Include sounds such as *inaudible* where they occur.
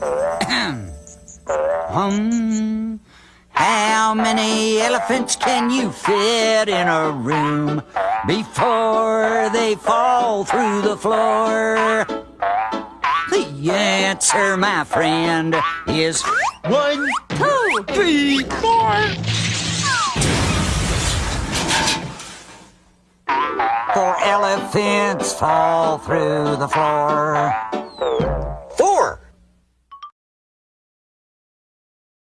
*coughs* hum. How many elephants can you fit in a room before they fall through the floor? The answer, my friend, is One, two, three, four. four elephants fall through the floor.